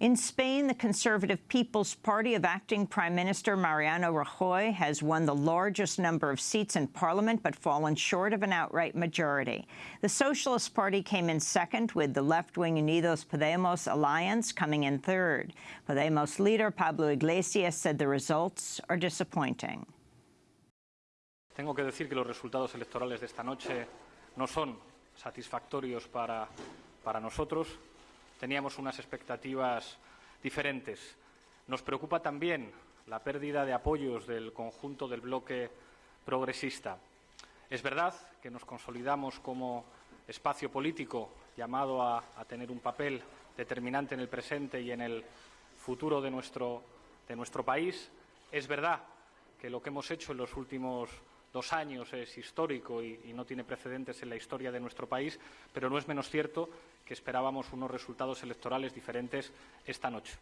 In Spain, the Conservative People's Party of acting Prime Minister Mariano Rajoy has won the largest number of seats in parliament but fallen short of an outright majority. The Socialist Party came in second, with the left-wing Unidos Podemos alliance coming in third. Podemos leader Pablo Iglesias said the results are disappointing. Tengo que decir que los resultados electorales de esta noche no son satisfactorios para, para nosotros. Teníamos unas expectativas diferentes. Nos preocupa también la pérdida de apoyos del conjunto del bloque progresista. Es verdad que nos consolidamos como espacio político llamado a, tener un papel determinante en el presente y en el futuro de nuestro, país. Es verdad que lo que hemos hecho en los últimos dos años es histórico y, no tiene precedentes en la historia de nuestro país, pero no es menos cierto que esperábamos unos resultados electorales diferentes esta noche.